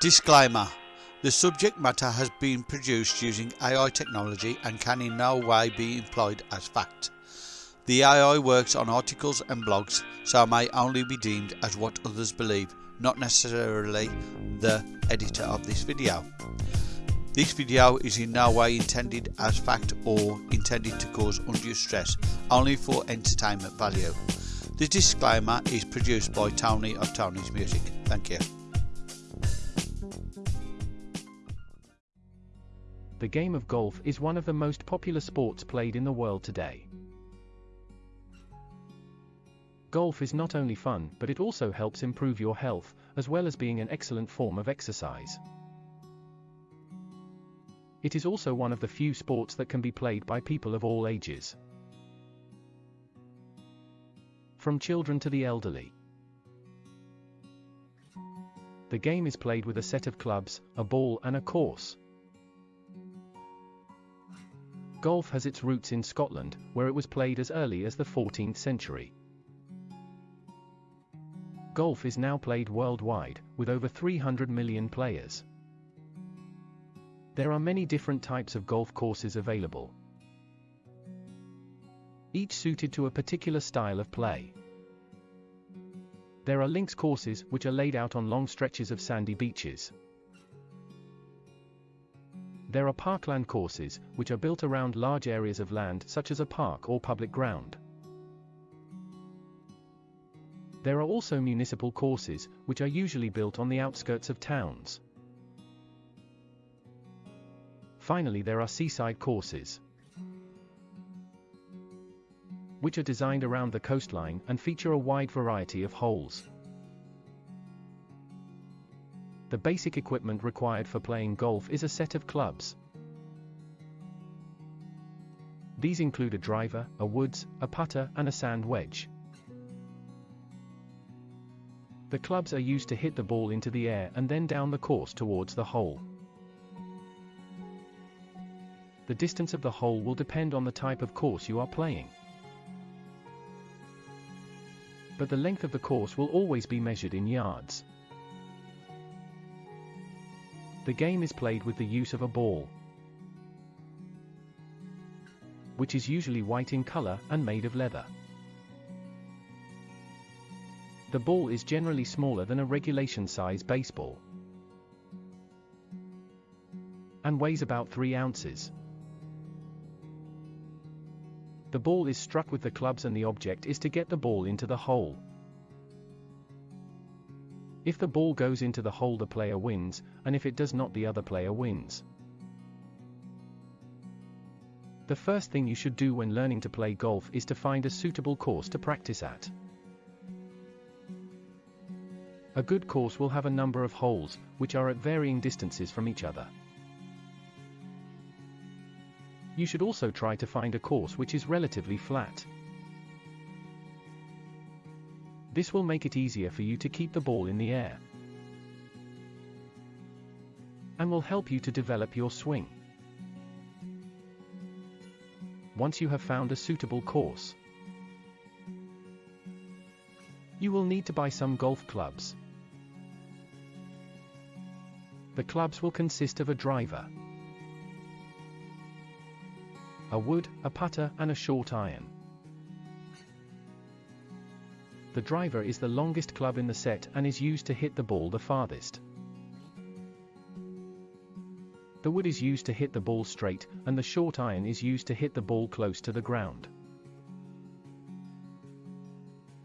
Disclaimer The subject matter has been produced using AI technology and can in no way be employed as fact. The AI works on articles and blogs, so may only be deemed as what others believe, not necessarily the editor of this video. This video is in no way intended as fact or intended to cause undue stress, only for entertainment value. The disclaimer is produced by Tony of Tony's Music. Thank you. The game of golf is one of the most popular sports played in the world today. Golf is not only fun, but it also helps improve your health, as well as being an excellent form of exercise. It is also one of the few sports that can be played by people of all ages. From children to the elderly. The game is played with a set of clubs, a ball and a course. Golf has its roots in Scotland, where it was played as early as the 14th century. Golf is now played worldwide, with over 300 million players. There are many different types of golf courses available, each suited to a particular style of play. There are links courses, which are laid out on long stretches of sandy beaches. There are parkland courses, which are built around large areas of land such as a park or public ground. There are also municipal courses, which are usually built on the outskirts of towns. Finally there are seaside courses, which are designed around the coastline and feature a wide variety of holes. The basic equipment required for playing golf is a set of clubs. These include a driver, a woods, a putter, and a sand wedge. The clubs are used to hit the ball into the air and then down the course towards the hole. The distance of the hole will depend on the type of course you are playing. But the length of the course will always be measured in yards. The game is played with the use of a ball, which is usually white in color and made of leather. The ball is generally smaller than a regulation size baseball and weighs about 3 ounces. The ball is struck with the clubs and the object is to get the ball into the hole. If the ball goes into the hole the player wins, and if it does not the other player wins. The first thing you should do when learning to play golf is to find a suitable course to practice at. A good course will have a number of holes, which are at varying distances from each other. You should also try to find a course which is relatively flat. This will make it easier for you to keep the ball in the air. And will help you to develop your swing. Once you have found a suitable course, you will need to buy some golf clubs. The clubs will consist of a driver, a wood, a putter, and a short iron. The driver is the longest club in the set and is used to hit the ball the farthest. The wood is used to hit the ball straight, and the short iron is used to hit the ball close to the ground.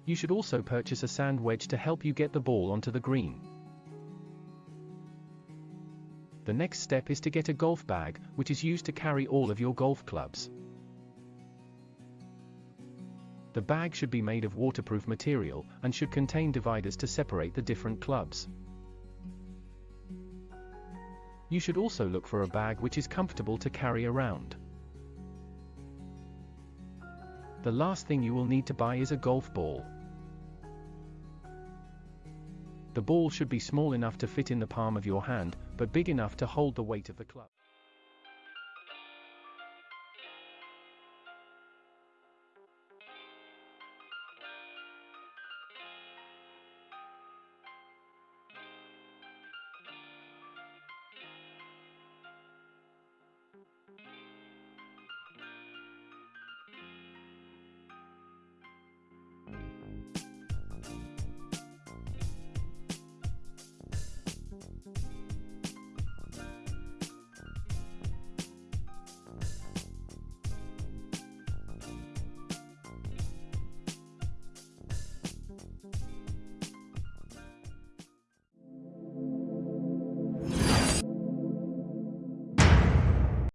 You should also purchase a sand wedge to help you get the ball onto the green. The next step is to get a golf bag, which is used to carry all of your golf clubs. The bag should be made of waterproof material, and should contain dividers to separate the different clubs. You should also look for a bag which is comfortable to carry around. The last thing you will need to buy is a golf ball. The ball should be small enough to fit in the palm of your hand, but big enough to hold the weight of the club.